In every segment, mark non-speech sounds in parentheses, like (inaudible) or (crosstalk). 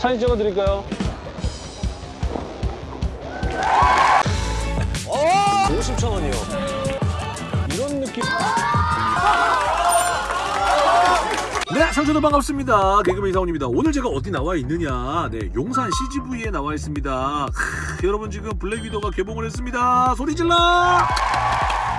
사진 찍어드릴까요? 어! 50천 원이요. 이런 느낌. 네, 상주도 반갑습니다. 개그맨 이상훈입니다. 오늘 제가 어디 나와 있느냐? 네, 용산 CGV에 나와 있습니다. 크, 여러분 지금 블랙 위도우가 개봉을 했습니다. 소리 질러!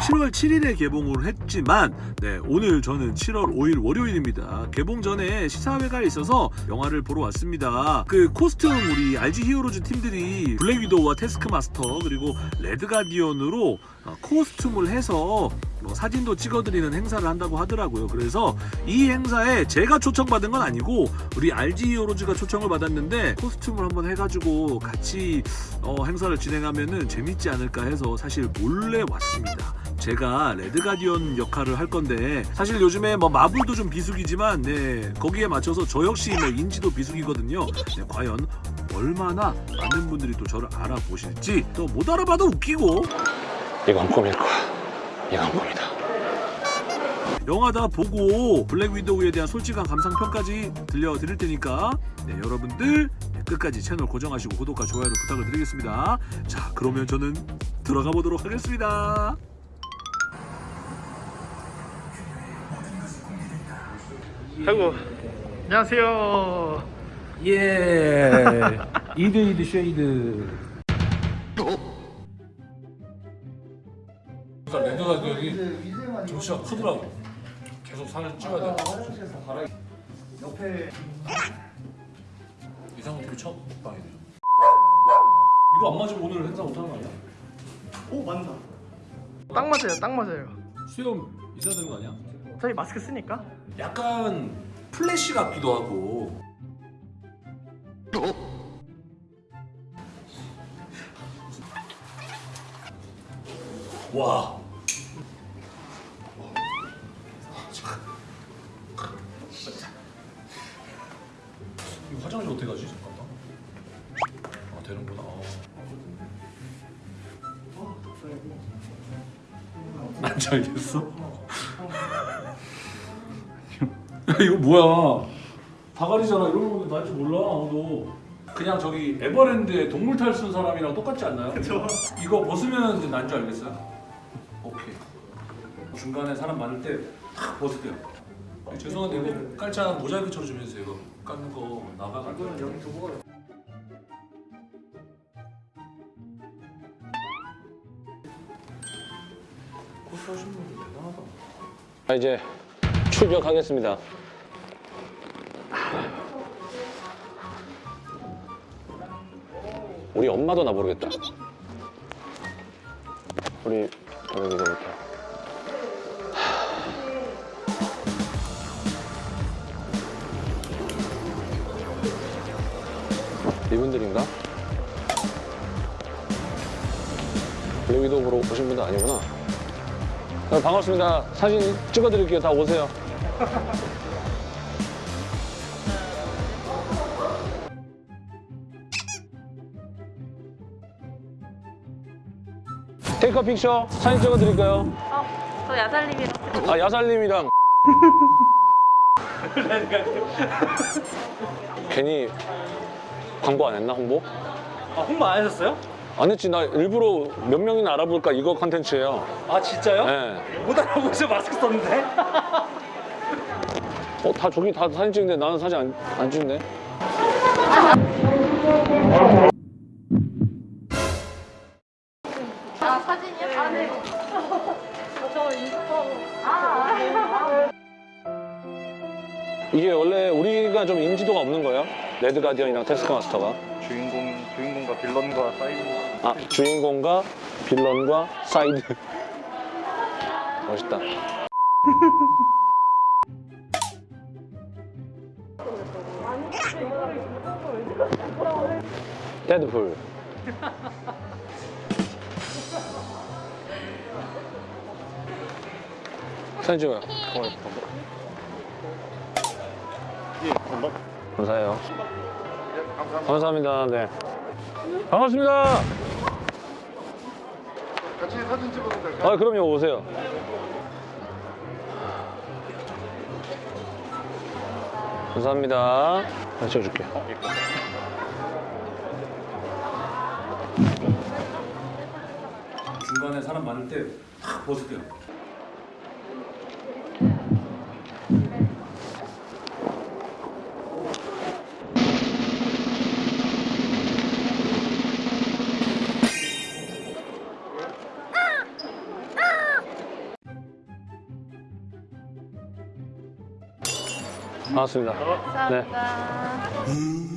7월 7일에 개봉을 했지만 네, 오늘 저는 7월 5일 월요일입니다. 개봉 전에 시사회가 있어서 영화를 보러 왔습니다. 그 코스튬 우리 RG 히어로즈 팀들이 블랙 위도우와 태스크마스터 그리고 레드 가디언으로 어, 코스튬을 해서 뭐 사진도 찍어드리는 행사를 한다고 하더라고요. 그래서 이 행사에 제가 초청받은 건 아니고 우리 RG 히어로즈가 초청을 받았는데 코스튬을 한번 해가지고 같이 어, 행사를 진행하면은 재밌지 않을까 해서 사실 몰래 왔습니다. 제가 레드 가디언 역할을 할 건데 사실 요즘에 뭐 마블도 좀 비수기지만 네 거기에 맞춰서 저 역시 뭐 인지도 비수기거든요. 네, 과연 얼마나 많은 분들이 또 저를 알아보실지 또 못 알아봐도 웃기고 이건 꿈일 거야. 이건 꿈이다. 영화 다 보고 블랙 위도우에 대한 솔직한 감상 평까지 들려드릴 테니까 네, 여러분들 네, 끝까지 채널 고정하시고 구독과 좋아요를 부탁을 드리겠습니다. 자 그러면 저는 들어가 보도록 하겠습니다. 아이고 안녕하세요 예 (laughs) 이드 이드 쉐이드 그러니까 레드 가디언이 조시가 크더라고. 계속 살을 쪄야 돼. 옆에 이상은 되게 처음 빵이네 이거 안 맞으면 오늘 행사 못하는 거 아니야? 오 맞나 딱 맞아요 딱 맞아요. 수염 있어야 되는 거 아니야? 저희 마스크 쓰니까? 약간 플래시 같기도 하고. 와 난지 알겠어? 야 이거 뭐야? 다가리잖아. 이런 거는 난줄 몰라 아무도. 그냥 저기 에버랜드에 동물 탈쓴 사람이랑 똑같지 않나요? 그쵸. 이거 벗으면 난 줄 알겠어요? 오케이. 중간에 사람 많을 때탁 벗을게요. 죄송한데 이거 깔짝 모자이크 처리 좀 해주세요 이거 깎는 거 나가갈 거예요 고 코스 하신 분들 대단하다 자, 이제 출격하겠습니다. 우리 엄마도 나 모르겠다. 우리 여기 이렇게. 이분들인가? 블랙 위도 보러 오신 분들 아니구나. 네, 반갑습니다. 사진 찍어드릴게요. 다 오세요. 테이크 픽처 사진 찍어드릴까요? 어, 저 야살님이랑 아 야살님이랑 (laughs) 괜히 광고 안 했나 홍보? 아 홍보 안 하셨어요? 안 했지 나 일부러 몇 명이나 알아볼까 이거 컨텐츠예요. 아 진짜요? 네. 못 알아보셔 마스크 썼는데 (laughs) 어, 다 저기 다 사진 찍는데 나는 사진 안, 안 찍네. 아 사진이요? 아 네. 저 인스타 아, 이게 원래 우리가 좀 인지도가 없는 거예요? 레드 가디언이랑 태스크마스터가. 주인공 주인공과 빌런과 사이드 아, 주인공과 빌런과 사이드. 멋있다. 데드풀. 사진 찍어요. 예 한번 감사해요. 감사합니다. 네. 반갑습니다. 같이 사진 찍어도 될까요? 아, 그럼요. 오세요. 감사합니다. 찍어줄게. 중간에 사람 많을 때 탁 벗을게요. 반갑습니다. 네. 감사합니다. 어,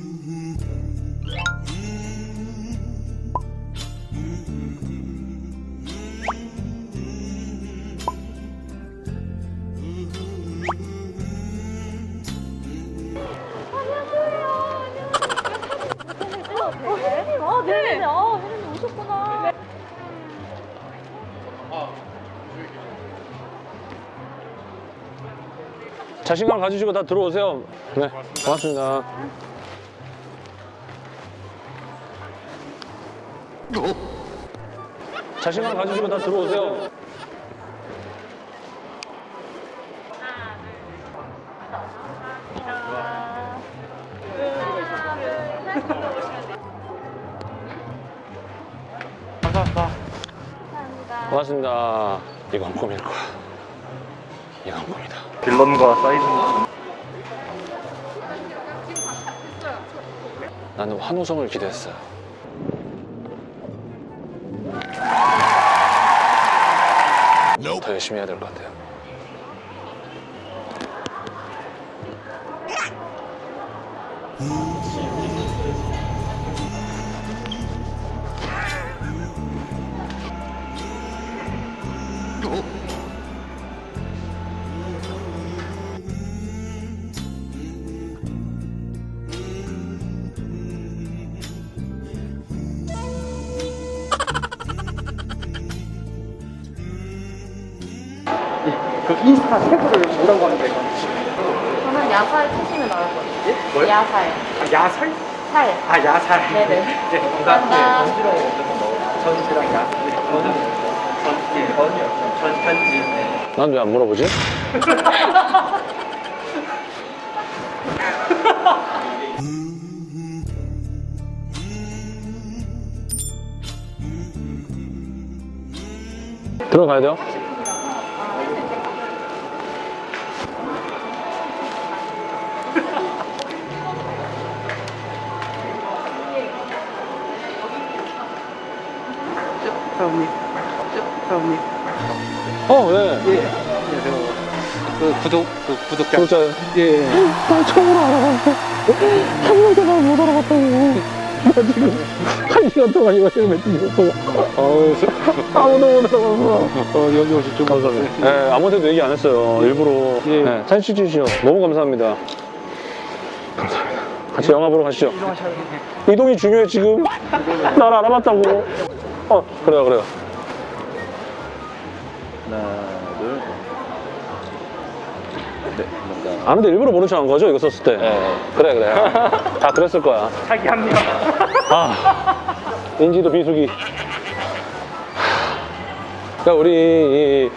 자신감 가지시고 다 들어오세요. 네, 고맙습니다. 자신감 가지시고 다 들어오세요. 감사합니다. 고맙습니다. 거야. 이건 꿈이다. 빌런과 사이즈 나는 환호성을 기대했어요. 더 열심히 해야 될 것 같아요. 그 인스타 태그를 뭐라고 하는데 저는 야살 치시면 나올 것 같아요. 뭐요? 야살. 아, 야살? 살. 아 야살 네네. 네 (laughs) 감사합니다. 전지랑 전지랑 야 네, 저는 전, 예, 전이요 전, 전지 네. 난왜 안 물어보지? (laughs) 들어가야 돼요? 사장님 사장님 어, 네. 예 안녕하세요 그 구독 그 구독자 구독자 예한 시간 동안 이거 지금 맺히고 어우, 아무도 못 알아봤어. 어, 여기 오실 줄 감사합니다 네, 아무한테도 얘기 안 했어요. 일부러. 예. 네, 사진 찍으시죠. 너무 감사합니다. 감사합니다. 같이 영화 보러 가시죠. 이동이 중요해, 지금. 날 알아봤다고. 어, 그래요, 그래요. 하나 둘 네. 아무데 일부러 모른 척한 거죠, 이거 썼을 때? 그래, 그래. 다 그랬을 거야. 자기 합리화 아, 인지도 비수기. 그러니까 우리 이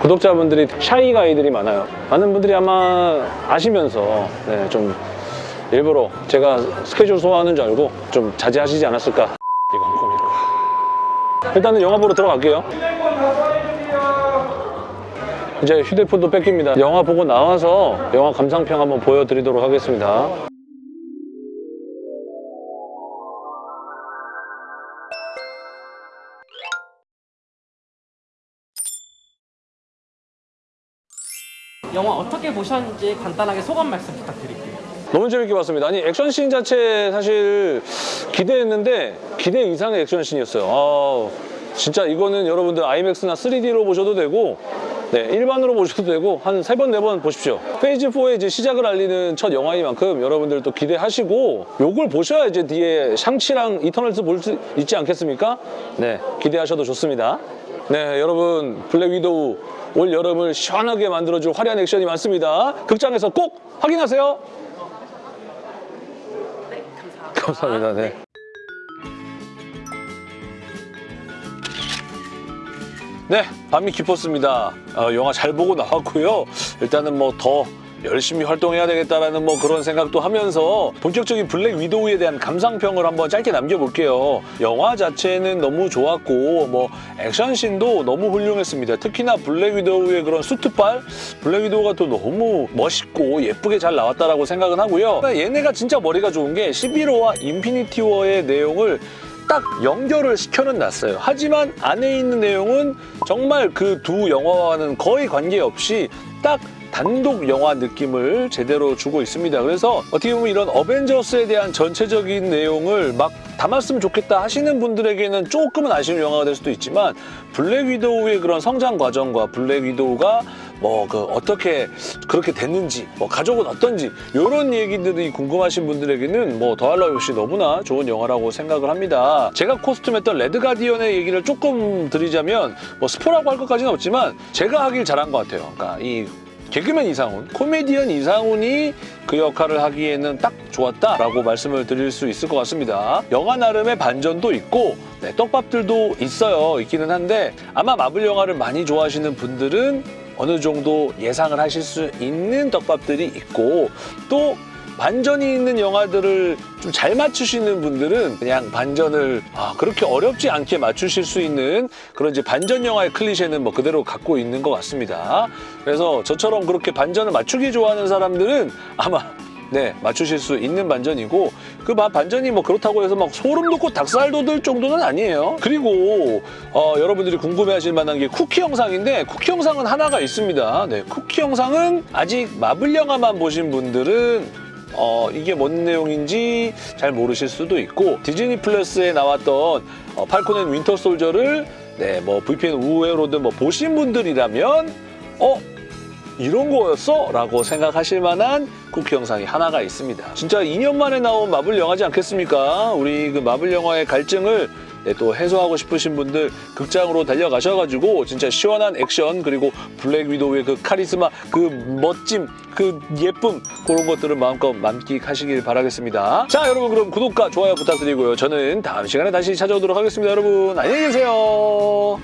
구독자분들이 샤이 가이들이 많아요. 많은 분들이 아마 아시면서 네, 좀 일부러 제가 스케줄 소화하는 줄 알고 좀 자제하시지 않았을까. 일단은 영화 보러 들어갈게요. 이제 휴대폰도 뺏깁니다. 영화 보고 나와서 영화 감상평 한번 보여드리도록 하겠습니다. 영화 어떻게 보셨는지 간단하게 소감 말씀 부탁드릴게요. 너무 재밌게 봤습니다. 아니 액션씬 자체 사실 기대했는데 기대 이상의 액션씬이었어요. 아, 진짜 이거는 여러분들 IMAX나 3D로 보셔도 되고 네, 일반으로 (laughs) 보셔도 되고 한 세 번 네 번 보십시오. Phase 4의 이제 시작을 알리는 첫 영화이만큼 여러분들 또 기대하시고 요걸 보셔야 이제 뒤에 샹치랑 이터널스 볼 수 있지 않겠습니까? 네, 기대하셔도 좋습니다. 네, 여러분 블랙 위도우 올 여름을 시원하게 만들어줄 화려한 액션이 많습니다. 극장에서 꼭 확인하세요. 감사합니다. 네. 네, 밤이 깊었습니다. 어, 영화 잘 보고 나왔고요. 일단은 뭐더 열심히 활동해야 되겠다라는 뭐 그런 생각도 하면서 본격적인 블랙 위도우에 대한 감상평을 한번 짧게 남겨볼게요. 영화 자체는 너무 좋았고 뭐 액션씬도 너무 훌륭했습니다. 특히나 블랙 위도우의 그런 수트빨 블랙 위도우가 또 너무 멋있고 예쁘게 잘 나왔다라고 생각은 하고요. 얘네가 진짜 머리가 좋은 게 시빌 워와 인피니티 워의 내용을 딱 연결을 시켜는 놨어요. 하지만 안에 있는 내용은 정말 그 두 영화와는 거의 관계없이 딱 단독 영화 느낌을 제대로 주고 있습니다. 그래서 어떻게 보면 이런 어벤져스에 대한 전체적인 내용을 막 담았으면 좋겠다 하시는 분들에게는 조금은 아쉬운 영화가 될 수도 있지만 블랙 위도우의 그런 성장 과정과 블랙 위도우가 뭐 그 어떻게 그렇게 됐는지 뭐 가족은 어떤지 이런 얘기들이 궁금하신 분들에게는 뭐 더할 나위 없이 너무나 좋은 영화라고 생각을 합니다. 제가 코스튬했던 레드 가디언의 얘기를 조금 드리자면 뭐 스포라고 할 것까지는 없지만 제가 하길 잘한 것 같아요. 그러니까 이 개그맨 이상훈, 코미디언 이상훈이 그 역할을 하기에는 딱 좋았다라고 말씀을 드릴 수 있을 것 같습니다. 영화 나름의 반전도 있고 네, 떡밥들도 있어요. 있기는 한데 아마 마블 영화를 많이 좋아하시는 분들은 어느 정도 예상을 하실 수 있는 떡밥들이 있고 또 반전이 있는 영화들을 좀 잘 맞추시는 분들은 그냥 반전을 아, 그렇게 어렵지 않게 맞추실 수 있는 그런 이제 반전 영화의 클리셰는 뭐 그대로 갖고 있는 것 같습니다. 그래서 저처럼 그렇게 반전을 맞추기 좋아하는 사람들은 아마 네 맞추실 수 있는 반전이고 그 바- 반전이 뭐 그렇다고 해서 막 소름 돋고 닭살 돋을 정도는 아니에요. 그리고 어, 여러분들이 궁금해하실 만한 게 쿠키 영상인데 쿠키 영상은 하나가 있습니다. 네 쿠키 영상은 아직 마블 영화만 보신 분들은 어, 이게 뭔 내용인지 잘 모르실 수도 있고 디즈니 플러스에 나왔던 어, 팔콘 앤 윈터 솔저를 네, 뭐 VPN 우회로든 뭐 보신 분들이라면 어 이런 거였어? 라고 생각하실 만한 쿠키 영상이 하나가 있습니다. 진짜 2년 만에 나온 마블 영화지 않겠습니까? 우리 그 마블 영화의 갈증을 네, 또 해소하고 싶으신 분들 극장으로 달려가셔가지고 진짜 시원한 액션 그리고 블랙 위도우의 그 카리스마 그 멋짐 그 예쁨 그런 것들을 마음껏 만끽하시길 바라겠습니다. 자 여러분 그럼 구독과 좋아요 부탁드리고요. 저는 다음 시간에 다시 찾아오도록 하겠습니다. 여러분 안녕히 계세요.